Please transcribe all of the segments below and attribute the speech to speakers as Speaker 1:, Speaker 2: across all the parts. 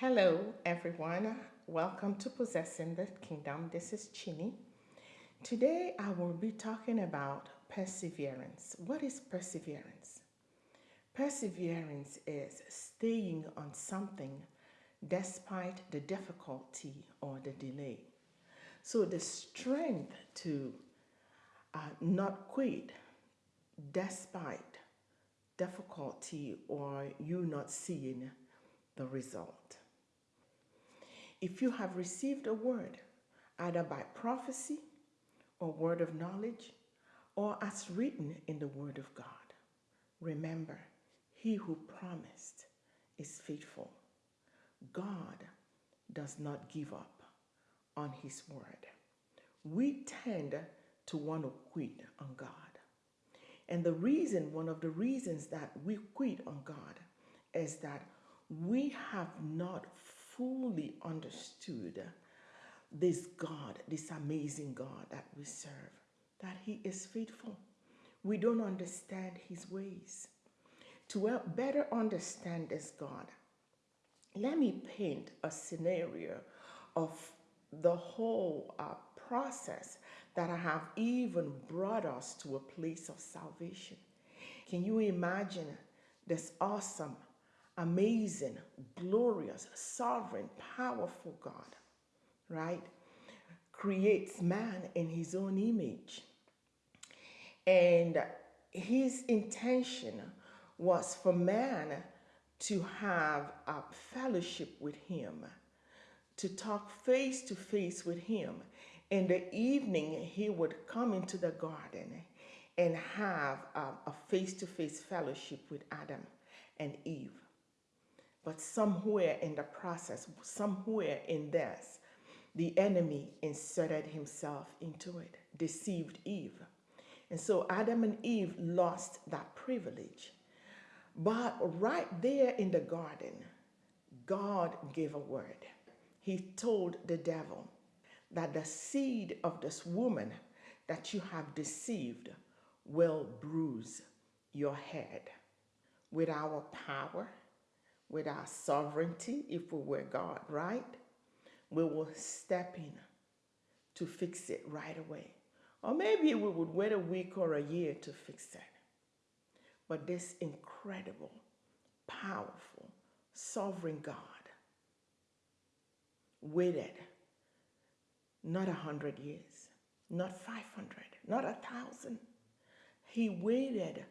Speaker 1: Hello, everyone. Welcome to Possessing the Kingdom. This is Chini. Today, I will be talking about perseverance. What is perseverance? Perseverance is staying on something despite the difficulty or the delay. So, the strength to uh, not quit despite difficulty or you not seeing the result. If you have received a word, either by prophecy or word of knowledge, or as written in the word of God, remember, he who promised is faithful. God does not give up on his word. We tend to want to quit on God. And the reason, one of the reasons that we quit on God is that we have not fully understood this God, this amazing God that we serve, that He is faithful. We don't understand His ways. To better understand this God, let me paint a scenario of the whole uh, process that I have even brought us to a place of salvation. Can you imagine this awesome, amazing, glorious, sovereign, powerful God, right? Creates man in his own image. And his intention was for man to have a fellowship with him, to talk face to face with him. In the evening, he would come into the garden and have a face to face fellowship with Adam and Eve. But somewhere in the process, somewhere in this, the enemy inserted himself into it, deceived Eve. And so Adam and Eve lost that privilege. But right there in the garden, God gave a word. He told the devil that the seed of this woman that you have deceived will bruise your head. With our power, with our sovereignty, if we were God, right? We will step in to fix it right away. Or maybe we would wait a week or a year to fix it. But this incredible, powerful, sovereign God waited not a hundred years, not 500, not a thousand. He waited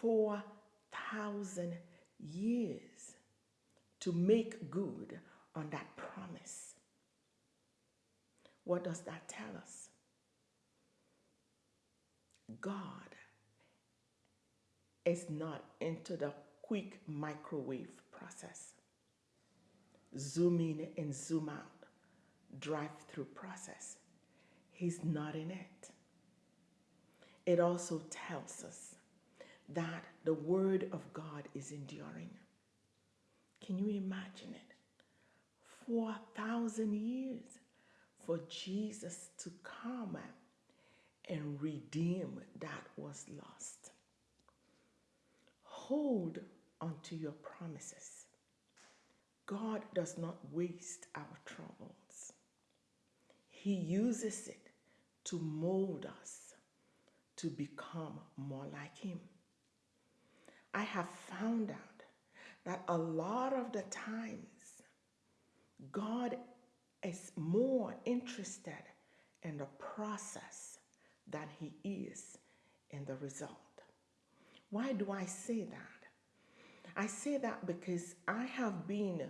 Speaker 1: 4,000 years to make good on that promise. What does that tell us? God is not into the quick microwave process. Zoom in and zoom out, drive through process. He's not in it. It also tells us that the word of God is enduring. Can you imagine it? 4,000 years for Jesus to come and redeem that was lost. Hold onto your promises. God does not waste our troubles. He uses it to mold us to become more like Him. I have found out that a lot of the times God is more interested in the process than he is in the result. Why do I say that? I say that because I have been,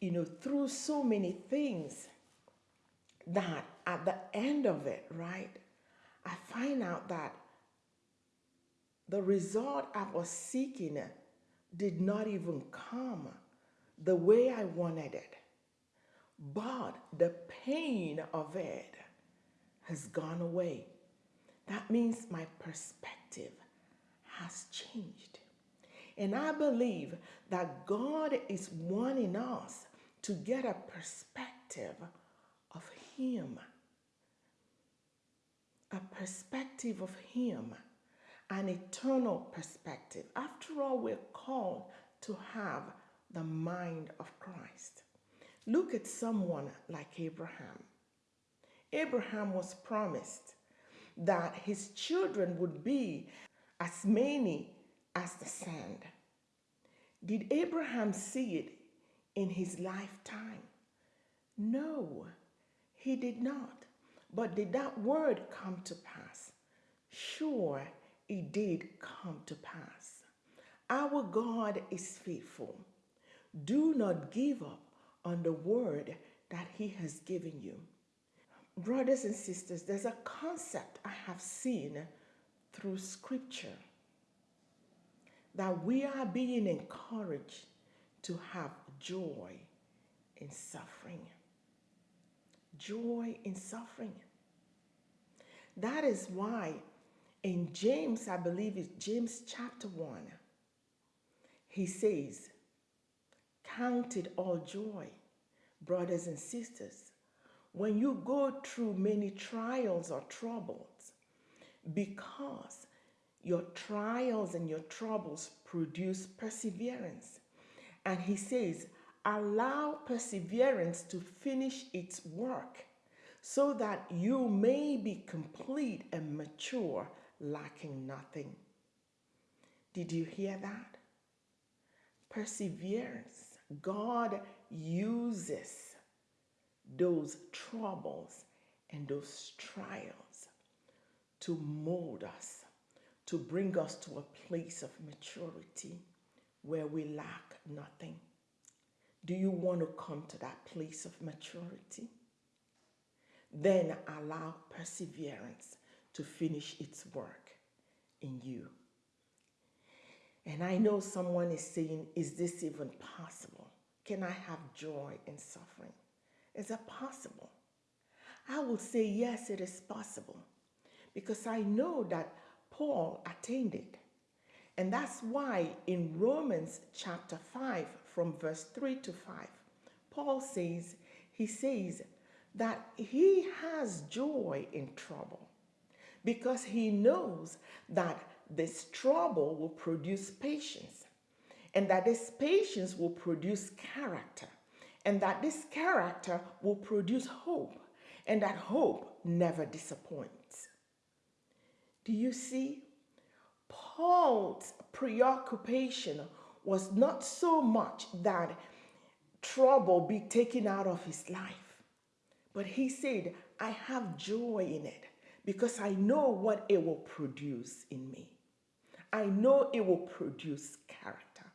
Speaker 1: you know, through so many things that at the end of it, right, I find out that the result I was seeking did not even come the way I wanted it. But the pain of it has gone away. That means my perspective has changed. And I believe that God is wanting us to get a perspective of Him. A perspective of Him an eternal perspective. After all, we're called to have the mind of Christ. Look at someone like Abraham. Abraham was promised that his children would be as many as the sand. Did Abraham see it in his lifetime? No, he did not. But did that word come to pass? Sure, it did come to pass. Our God is faithful. Do not give up on the word that He has given you. Brothers and sisters, there's a concept I have seen through Scripture that we are being encouraged to have joy in suffering. Joy in suffering. That is why in James, I believe it's James chapter 1, he says, Count it all joy, brothers and sisters, when you go through many trials or troubles, because your trials and your troubles produce perseverance. And he says, allow perseverance to finish its work so that you may be complete and mature, lacking nothing. Did you hear that? Perseverance. God uses those troubles and those trials to mold us, to bring us to a place of maturity where we lack nothing. Do you want to come to that place of maturity? Then allow perseverance to finish its work in you. And I know someone is saying, Is this even possible? Can I have joy in suffering? Is it possible? I will say, Yes, it is possible. Because I know that Paul attained it. And that's why in Romans chapter 5, from verse 3 to 5, Paul says, He says that he has joy in trouble because he knows that this trouble will produce patience, and that this patience will produce character, and that this character will produce hope, and that hope never disappoints. Do you see? Paul's preoccupation was not so much that trouble be taken out of his life, but he said, I have joy in it because I know what it will produce in me. I know it will produce character.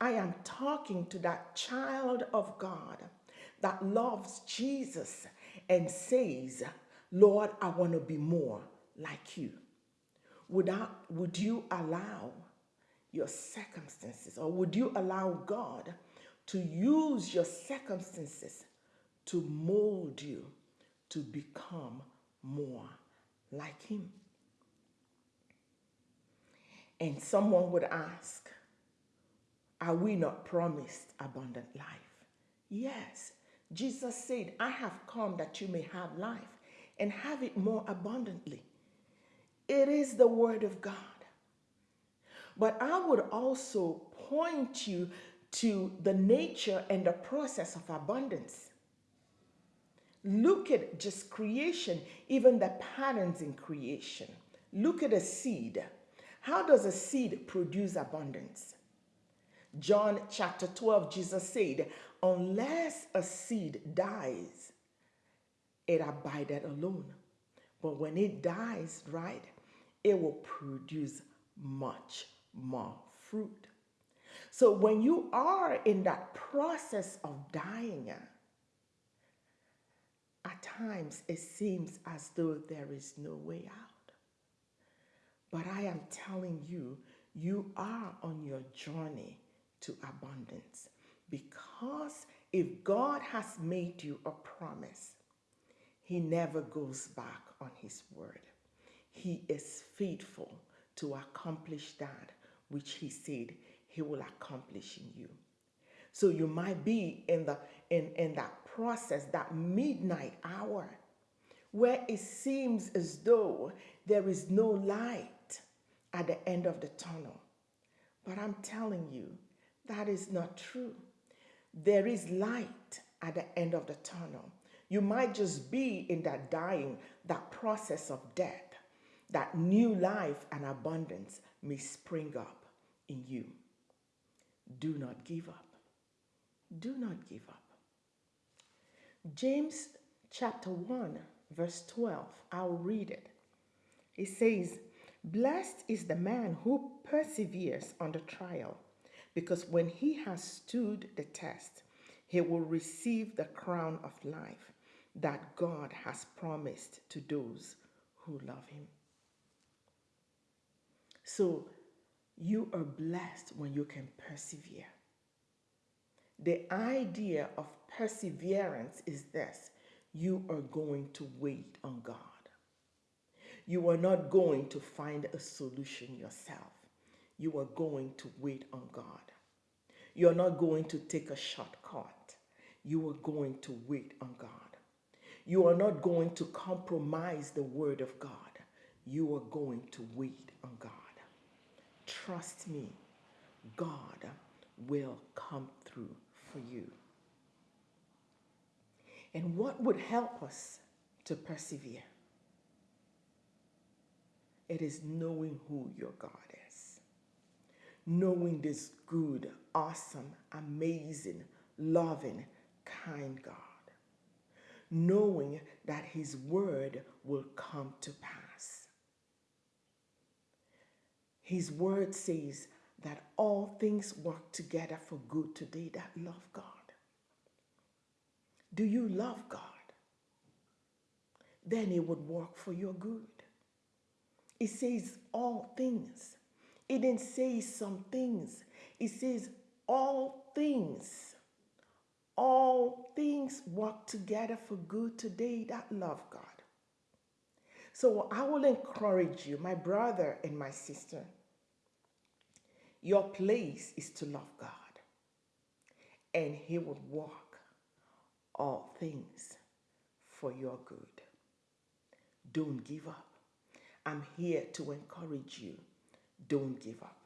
Speaker 1: I am talking to that child of God that loves Jesus and says, Lord, I want to be more like you. Would, I, would you allow your circumstances or would you allow God to use your circumstances to mold you to become more like Him? And someone would ask, Are we not promised abundant life? Yes. Jesus said, I have come that you may have life and have it more abundantly. It is the Word of God. But I would also point you to the nature and the process of abundance. Look at just creation, even the patterns in creation. Look at a seed. How does a seed produce abundance? John chapter 12, Jesus said, Unless a seed dies, it abideth alone. But when it dies, right, it will produce much more fruit. So when you are in that process of dying, at times it seems as though there is no way out. But I am telling you, you are on your journey to abundance. Because if God has made you a promise, He never goes back on His word. He is faithful to accomplish that which He said He will accomplish in you. So you might be in the in, in that process, that midnight hour, where it seems as though there is no light at the end of the tunnel. But I'm telling you, that is not true. There is light at the end of the tunnel. You might just be in that dying, that process of death, that new life and abundance may spring up in you. Do not give up. Do not give up. James chapter 1, verse 12, I'll read it. It says, Blessed is the man who perseveres under trial, because when he has stood the test, he will receive the crown of life that God has promised to those who love him. So you are blessed when you can persevere. The idea of perseverance is this you are going to wait on God. You are not going to find a solution yourself. You are going to wait on God. You're not going to take a shortcut. You are going to wait on God. You are not going to compromise the word of God. You are going to wait on God. Trust me, God will come through for you. And what would help us to persevere? It is knowing who your God is. Knowing this good, awesome, amazing, loving, kind God. Knowing that His word will come to pass. His word says that all things work together for good to they that love God. Do you love God? Then it would work for your good. It says all things. It didn't say some things. It says all things. All things work together for good today that love God. So I will encourage you, my brother and my sister. Your place is to love God, and He would work all things for your good. Don't give up. I'm here to encourage you. Don't give up.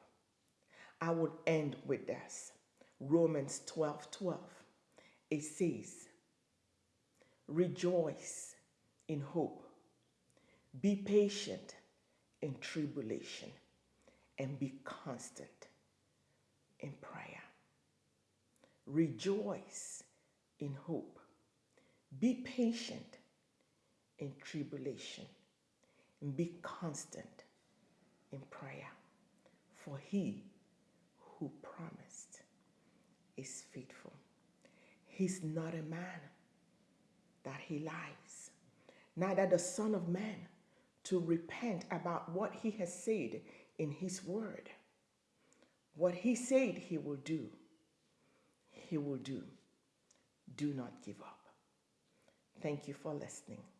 Speaker 1: I would end with this Romans 12 12. It says, Rejoice in hope, be patient in tribulation, and be constant in prayer. Rejoice in hope, be patient in tribulation, and be constant in prayer. For he who promised is faithful. He's not a man that he lies, neither the Son of Man to repent about what he has said in his word. What he said he will do, he will do. Do not give up. Thank you for listening.